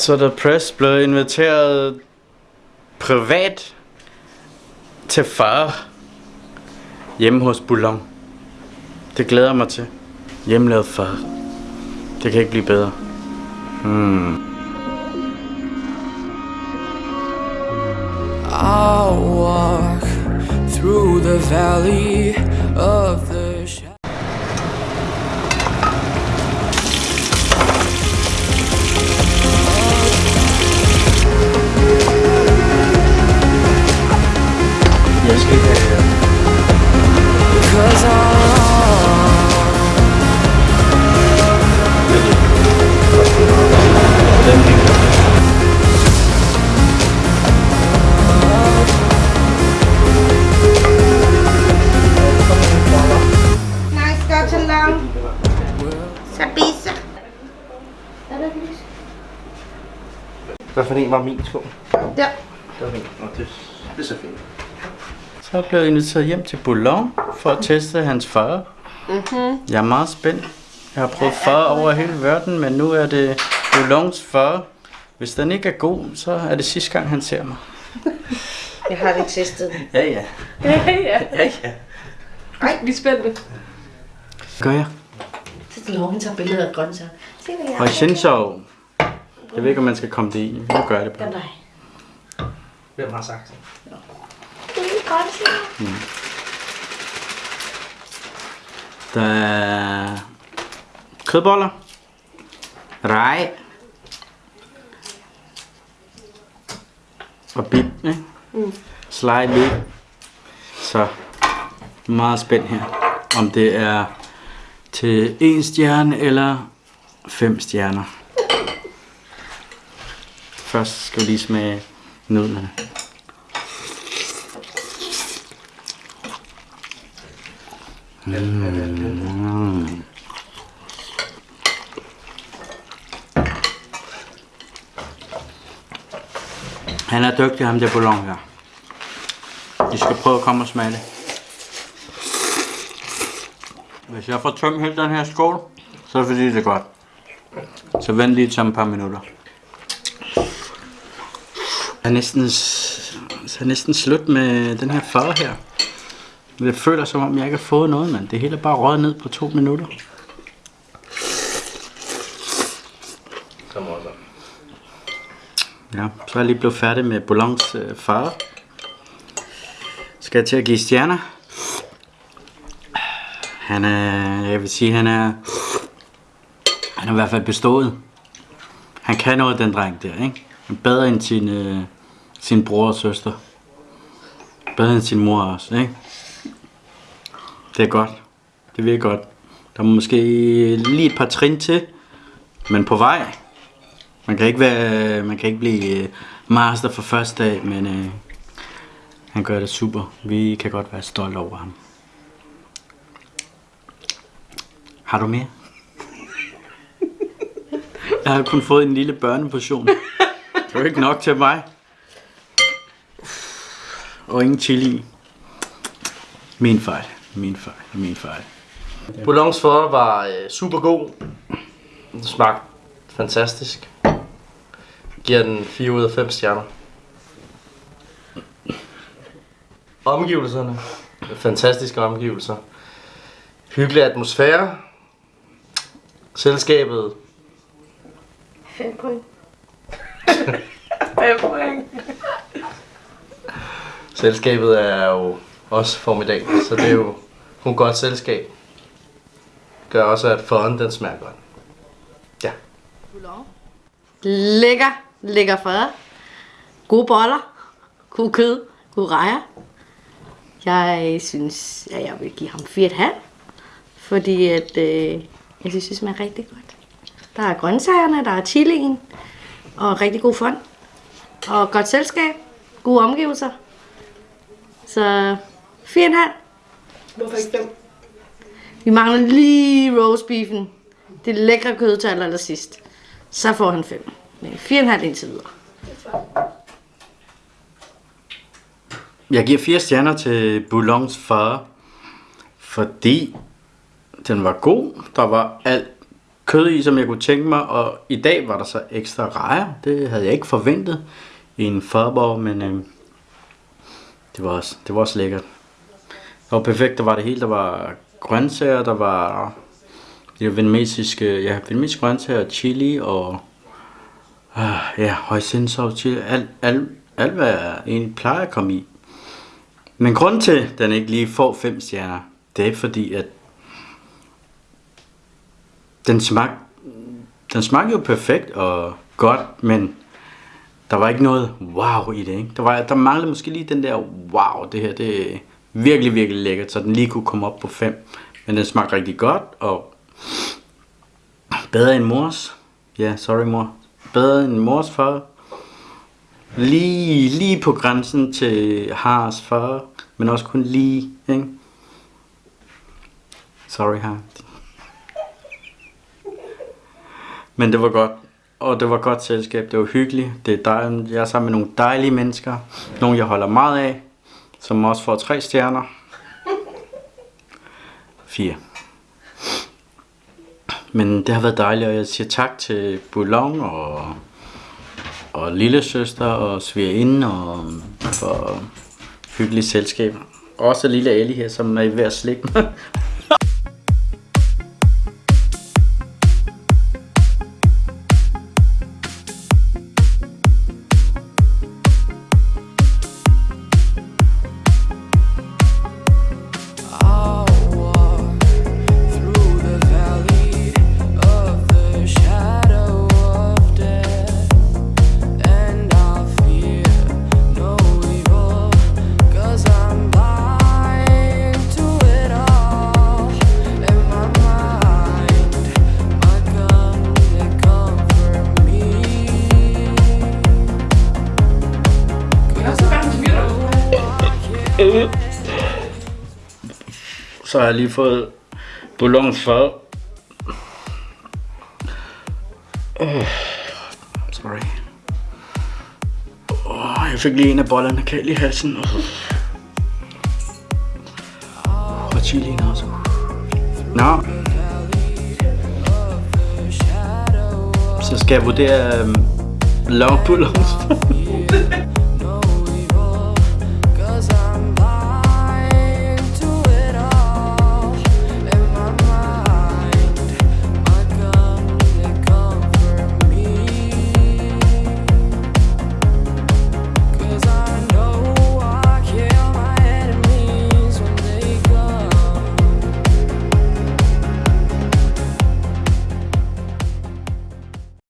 Så der Press blev inviteret privat til far hjemme hos Boulogne. Det glæder jeg mig til. Hjemmelavet far. Det kan ikke blive bedre. Hmm. I'll walk through the valley of Hvad for en var min sko? Der. Det var min. Det, det er så fint. Så er jeg inviteret hjem til Boulogne for at teste hans far. Mm-hmm. Jeg er meget spændt. Jeg har prøvet far over hele verden, men nu er det Boulognes far. Hvis den ikke er god, så er det sidste gang, han ser mig. Jeg har ikke testet den. Ja, ja. Ja, ja. Ja, ja. Ej, vi er spændte. Gør jeg. Så det lov, han tager billeder af grøntsager. Se, hvad jeg Og Shinshaw. Jeg ved ikke, om man skal komme det i. Nu gør jeg det bare. dig. Hvem har sagt det? Du er grøntsager. Der er kødboller. Rej. Og bib, ikke? Mm. Slide meat. Så meget spændt her. Om det er til en stjerne eller fem stjerner. Først skal vi lige smage nudlerne. Han er dygtig, ham der bouillon her. Vi skal prøve at komme og smage det. Hvis jeg får tømt hele den her skål, så er det fordi det er godt. Så vent lige til et par minutter. Jeg er næsten, så er næsten slut med den her far her. Det føler som om jeg ikke har fået noget, men det hele er bare røget ned på to minutter. Som også. Ja, så er jeg lige blevet færdig med Boulogne øh, far. Skal jeg til at give stjerner? Han er, jeg vil sige, han er, han er i hvert fald bestået. Han kan noget, den dreng der, ikke? Han er bedre end sin, øh, sin bror og søster. Bedre end sin mor også, ikke? Det er godt. Det virker godt. Der må måske lige et par trin til, men på vej. Man kan ikke være, man kan ikke blive øh, master for første dag, men øh, han gør det super. Vi kan godt være stolte over ham. Har du mere? Jeg har kun fået en lille børneportion. Det er jo ikke nok til mig. Og ingen chili. Min fejl. Min fejl. Min fejl. Boulogne for var øh, super god. Den smagte fantastisk. Giver den 4 ud af 5 stjerner. Omgivelserne. Fantastiske omgivelser. Hyggelig atmosfære. Selskabet. 5 point. 5 point. Selskabet er jo også formidabelt, så det er jo kun godt selskab. Gør også, at foden den smager godt. Ja. Lækker, lækker fad. Gode boller. God kød. God rejer. Jeg synes, at jeg vil give ham 4,5. Fordi at, øh, jeg synes, det smager rigtig godt. Der er grøntsagerne, der er chilien. Og rigtig god fond. Og godt selskab. Gode omgivelser. Så 4,5. Hvorfor ikke 5? Vi mangler lige roast beefen. Det lækre kød til allersidst. Så får han 5. Men 4,5 indtil videre. Jeg giver fire stjerner til Boulognes far, fordi den var god. Der var alt kød i, som jeg kunne tænke mig, og i dag var der så ekstra rejer. Det havde jeg ikke forventet i en farborg, men øh, det, var også, det var også lækkert. Det var perfekt, der var det hele. Der var grøntsager, der var det vietnamesiske, ja, vietnamesiske grøntsager, chili og øh, ja, højsindsov, chili, alt, alt, alt, hvad jeg egentlig plejer at komme i. Men grund til, at den ikke lige får 5 stjerner, det er fordi, at den smag, den smagte jo perfekt og godt, men der var ikke noget wow i det, ikke? Der, var, der manglede måske lige den der wow, det her, det er virkelig, virkelig lækkert, så den lige kunne komme op på 5. Men den smagte rigtig godt, og bedre end mors. Ja, yeah, sorry mor. Bedre end mors far. Lige, lige på grænsen til Hars far, men også kun lige, ikke? Sorry, har. Men det var godt. Og det var godt selskab. Det var hyggeligt. Det er dejligt. Jeg er sammen med nogle dejlige mennesker. Nogle, jeg holder meget af. Som også får tre stjerner. Fire. Men det har været dejligt, og jeg siger tak til Boulogne og, og lille søster og svigerinde og for hyggeligt selskab. Også lille Ali her, som er ved at slikke mig. Så har jeg lige fået Boulogne fad. Oh, sorry. Oh, jeg fik lige en af bollerne kald i halsen. Oh. Og chilien også. Nå. No. Så skal jeg vurdere um, Long Boulogne.